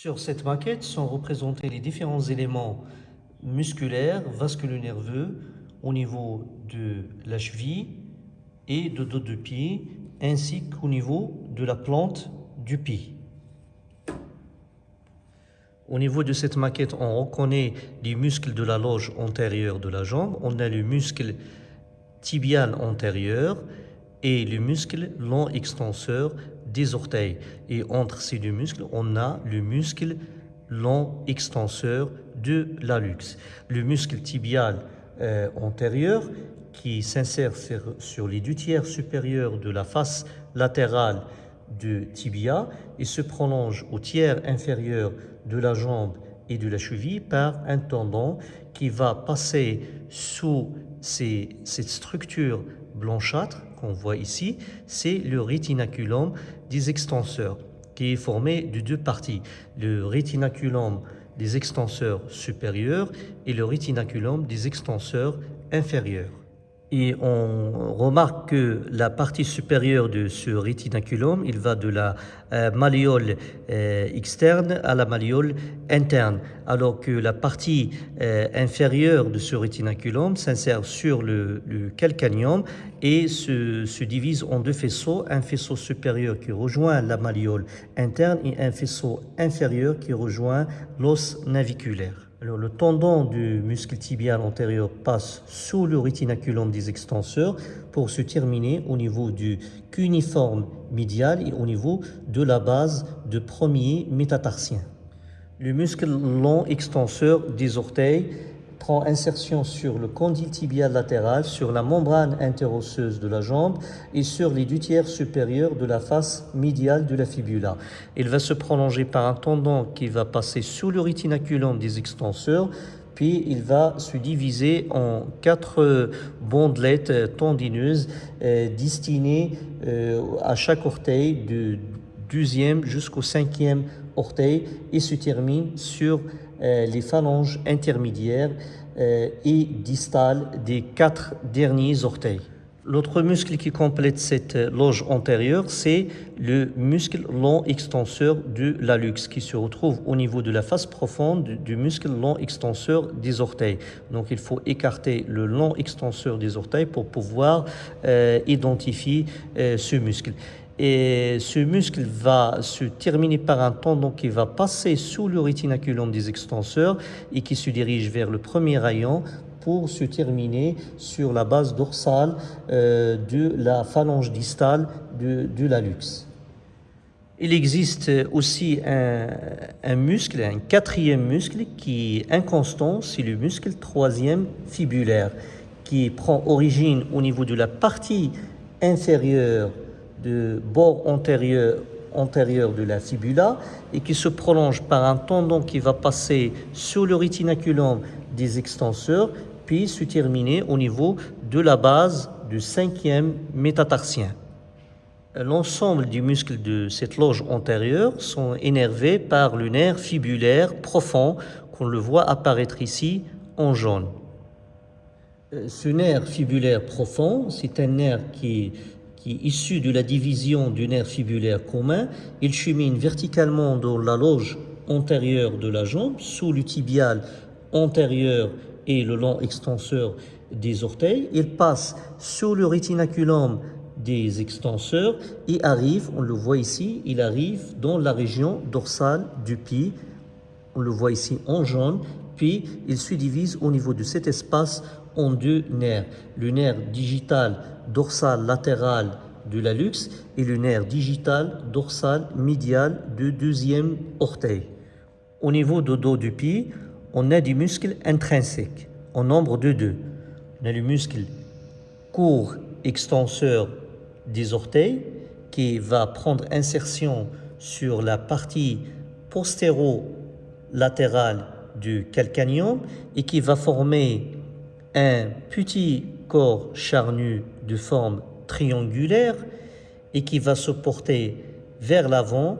Sur cette maquette sont représentés les différents éléments musculaires, vasculo-nerveux au niveau de la cheville et de dos de pied, ainsi qu'au niveau de la plante du pied. Au niveau de cette maquette, on reconnaît les muscles de la loge antérieure de la jambe. On a le muscle tibial antérieur et le muscle long extenseur des orteils. Et entre ces deux muscles, on a le muscle long extenseur de l'allux. Le muscle tibial euh, antérieur qui s'insère sur, les deux tiers supérieurs de la face latérale du tibia et se prolonge au tiers inférieur de la jambe et de la cheville par un tendon qui va passer sous cette structure blanchâtre qu'on voit ici, c'est le rétinaculum des extenseurs qui est formé de deux parties, le rétinaculum des extenseurs supérieurs et le rétinaculum des extenseurs inférieurs. Et on remarque que la partie supérieure de ce rétinaculum, il va de la euh, malléole euh, externe à la malléole interne, alors que la partie euh, inférieure de ce rétinaculum s'insère sur le, le, calcaneum et se, se, divise en deux faisceaux, un faisceau supérieur qui rejoint la malléole interne et un faisceau inférieur qui rejoint l'os naviculaire. Le tendon du muscle tibial antérieur passe sous le rétinaculum des extenseurs pour se terminer au niveau du cuniforme médial et au niveau de la base du premier métatarsien. Le muscle long extenseur des orteils prend insertion sur le condyle tibial latéral, sur la membrane interosseuse de la jambe et sur les deux tiers supérieurs de la face médiale de la fibula. Il va se prolonger par un tendon qui va passer sous le rétinaculum des extenseurs, puis il va se diviser en quatre bandelettes tendineuses euh, destinées euh, à chaque orteil du deuxième jusqu'au cinquième orteil et se termine sur les phalanges intermédiaires euh, et distales des quatre derniers orteils. L'autre muscle qui complète cette loge antérieure, c'est le muscle long extenseur de l'allux qui se retrouve au niveau de la face profonde du muscle long extenseur des orteils. Donc il faut écarter le long extenseur des orteils pour pouvoir euh, identifier ce muscle. Et ce muscle va se terminer par un tendon qui va passer sous le rétinaculum des extenseurs et qui se dirige vers le premier rayon pour se terminer sur la base dorsale euh, de la phalange distale de, de l'allux. Il existe aussi un, un, muscle, un quatrième muscle qui est inconstant, c'est le muscle troisième fibulaire, qui prend origine au niveau de la partie inférieure de bord antérieur, antérieur de la fibula et qui se prolonge par un tendon qui va passer sur le rétinaculum des extenseurs puis se terminer au niveau de la base du cinquième métatarsien. L'ensemble des muscles de cette loge antérieure sont énervés par le nerf fibulaire profond qu'on le voit apparaître ici en jaune. Euh, ce nerf fibulaire profond, c'est un nerf qui qui est issu de la division du nerf fibulaire commun, il chemine verticalement dans la loge antérieure de la jambe, sous le tibial antérieur et le long extenseur des orteils. Il passe sur le rétinaculum des extenseurs et arrive, on le voit ici, il arrive dans la région dorsale du pied. On le voit ici en jaune, puis il se divise au niveau de cet espace en deux nerfs. Le nerf digital dorsal latéral de l'allux et le nerf digital dorsal médial du deuxième orteil. Au niveau du dos du pied, on a des muscles intrinsèques en nombre de deux. On a le muscle court extenseur des orteils qui va prendre insertion sur la partie postéro-latérale du calcaneum et qui va former un petit corps charnu de forme triangulaire et qui va se porter vers l'avant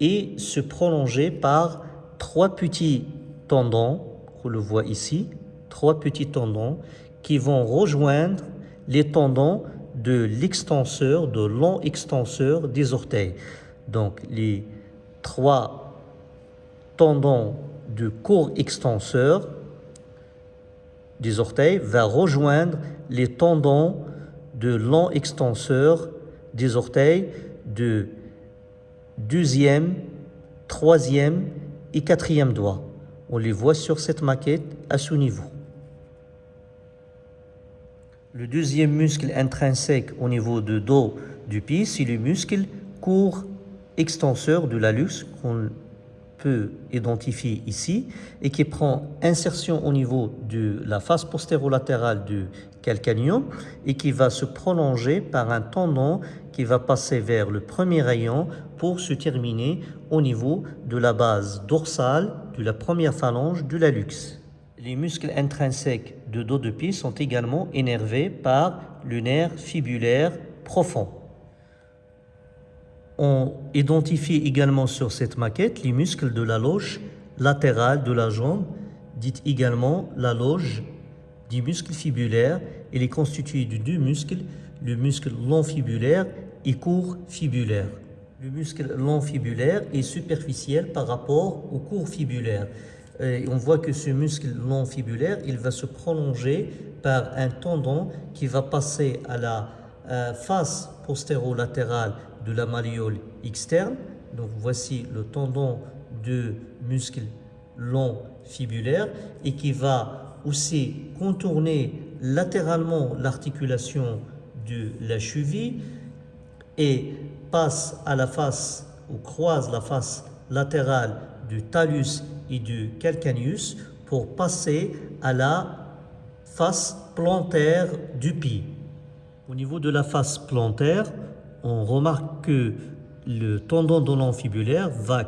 et se prolonger par trois petits tendons, on le voit ici, trois petits tendons qui vont rejoindre les tendons de l'extenseur, de long extenseur des orteils. Donc les trois tendon de court extenseur des orteils va rejoindre les tendons de long extenseur des orteils de deuxième, troisième et quatrième doigt. On les voit sur cette maquette à ce niveau. Le deuxième muscle intrinsèque au niveau du dos du pied, c'est le muscle court extenseur de l'allus peut identifier ici et qui prend insertion au niveau de la face postérolatérale du calcaneum et qui va se prolonger par un tendon qui va passer vers le premier rayon pour se terminer au niveau de la base dorsale de la première phalange du lalux. Les muscles intrinsèques de dos de pied sont également énervés par le nerf fibulaire profond. On identifie également sur cette maquette les muscles de la loge latérale de la jambe, dite également la loge du muscle fibulaire. Elle est constituée de deux muscles, le muscle long fibulaire et court fibulaire. Le muscle long fibulaire est superficiel par rapport au court fibulaire. Et on voit que ce muscle long fibulaire, il va se prolonger par un tendon qui va passer à la euh, face postérolatérale de la malléole externe. Donc voici le tendon de muscle long fibulaire et qui va aussi contourner latéralement l'articulation de la cheville et passe à la face ou croise la face latérale du talus et du calcaneus pour passer à la face plantaire du pied. Au niveau de la face plantaire, on remarque que le tendon de fibulaire va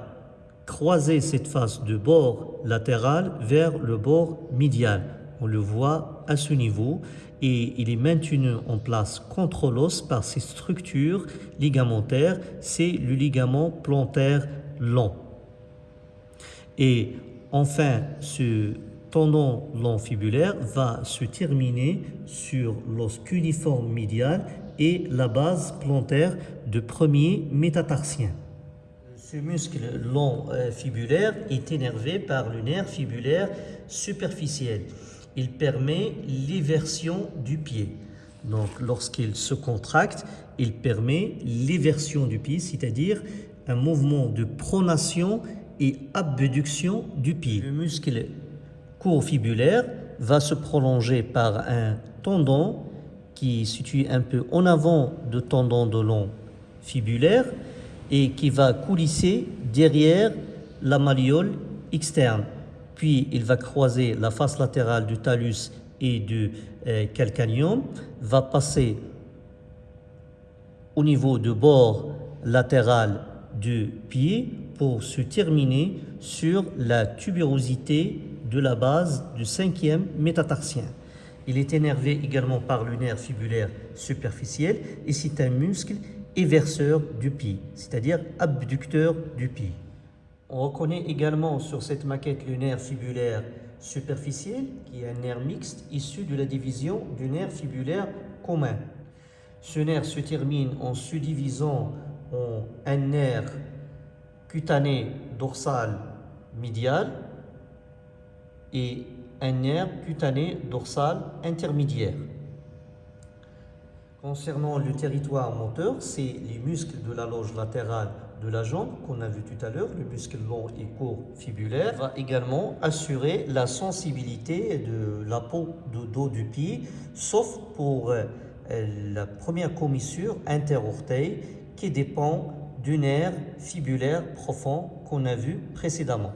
croiser cette face de bord latéral vers le bord médial. On le voit à ce niveau et il est maintenu en place contre l'os par ses structures ligamentaires. C'est le ligament plantaire long. Et enfin, ce tendon long fibulaire va se terminer sur l'os cuniforme médial et la base plantaire de premier métatarsien. Ce muscle long euh, fibulaire est énervé par le nerf fibulaire superficiel. Il permet l'éversion du pied. Donc lorsqu'il se contracte, il permet l'éversion du pied, c'est-à-dire un mouvement de pronation et abduction du pied. Le muscle court fibulaire va se prolonger par un tendon qui est situé un peu en avant de tendon de long fibulaire et qui va coulisser derrière la malléole externe. Puis il va croiser la face latérale du talus et du euh, calcaneum, va passer au niveau du bord latéral du pied pour se terminer sur la tubérosité de la base du cinquième métatarsien. Il est énervé également par le nerf fibulaire superficiel et c'est un muscle éverseur du pied, c'est-à-dire abducteur du pied. On reconnaît également sur cette maquette le nerf fibulaire superficiel, qui est un nerf mixte issu de la division du nerf fibulaire commun. Ce nerf se termine en subdivisant en un nerf cutané dorsal médial et un nerf cutané dorsal intermédiaire. Concernant le territoire moteur, c'est les muscles de la loge latérale de la jambe qu'on a vu tout à l'heure, le muscle long et court fibulaire, va également assurer la sensibilité de la peau de dos du pied, sauf pour euh, la première commissure interorteil qui dépend du nerf fibulaire profond qu'on a vu précédemment.